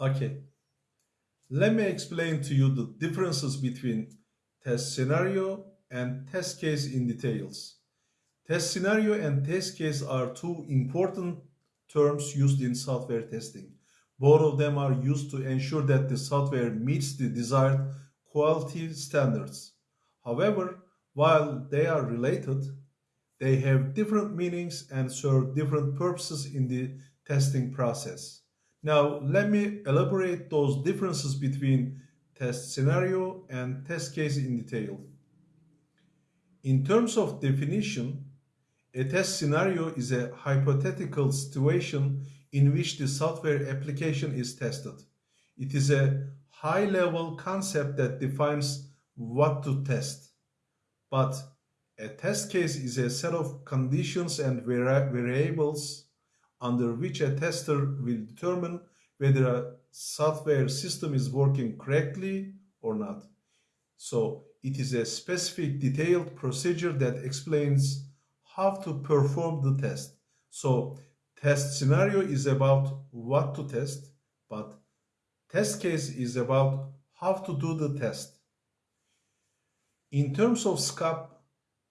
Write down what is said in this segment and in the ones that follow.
Okay. Let me explain to you the differences between test scenario and test case in details. Test scenario and test case are two important terms used in software testing. Both of them are used to ensure that the software meets the desired quality standards. However, while they are related, they have different meanings and serve different purposes in the testing process. Now, let me elaborate those differences between test scenario and test case in detail. In terms of definition, a test scenario is a hypothetical situation in which the software application is tested. It is a high-level concept that defines what to test. But a test case is a set of conditions and variables under which a tester will determine whether a software system is working correctly or not. So it is a specific detailed procedure that explains how to perform the test. So test scenario is about what to test, but test case is about how to do the test. In terms of scope,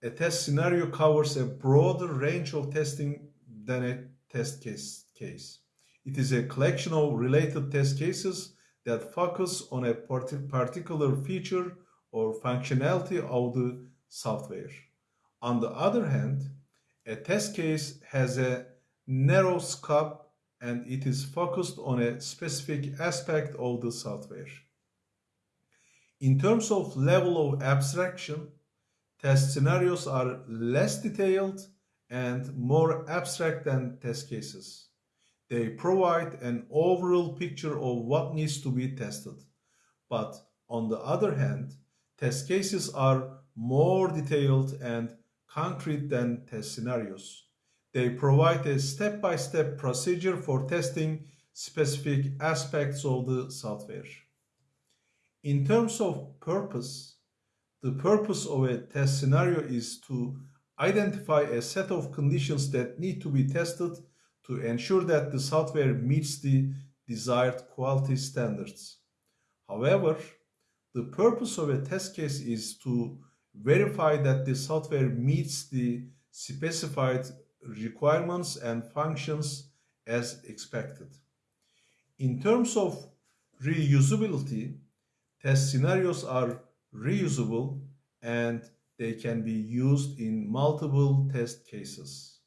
a test scenario covers a broader range of testing than a test case. case. It is a collection of related test cases that focus on a particular feature or functionality of the software. On the other hand, a test case has a narrow scope and it is focused on a specific aspect of the software. In terms of level of abstraction, test scenarios are less detailed and more abstract than test cases. They provide an overall picture of what needs to be tested. But on the other hand, test cases are more detailed and concrete than test scenarios. They provide a step-by-step -step procedure for testing specific aspects of the software. In terms of purpose, the purpose of a test scenario is to identify a set of conditions that need to be tested to ensure that the software meets the desired quality standards. However, the purpose of a test case is to verify that the software meets the specified requirements and functions as expected. In terms of reusability, test scenarios are reusable and they can be used in multiple test cases.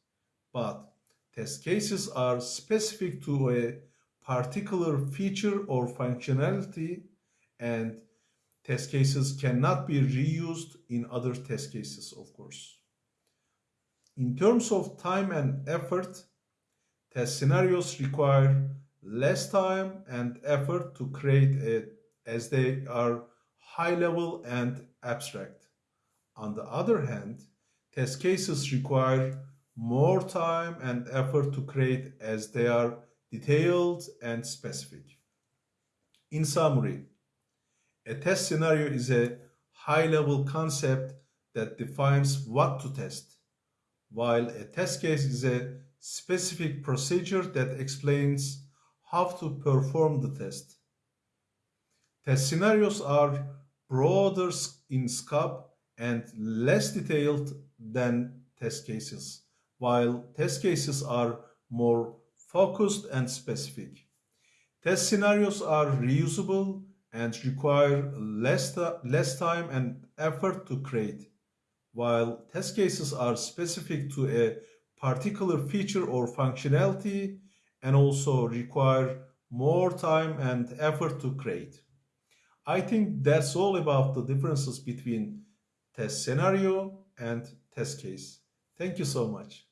But test cases are specific to a particular feature or functionality and test cases cannot be reused in other test cases, of course. In terms of time and effort, test scenarios require less time and effort to create it as they are high level and abstract. On the other hand, test cases require more time and effort to create as they are detailed and specific. In summary, a test scenario is a high-level concept that defines what to test, while a test case is a specific procedure that explains how to perform the test. Test scenarios are broader in scope and less detailed than test cases, while test cases are more focused and specific. Test scenarios are reusable and require less, less time and effort to create, while test cases are specific to a particular feature or functionality and also require more time and effort to create. I think that's all about the differences between test scenario and test case. Thank you so much.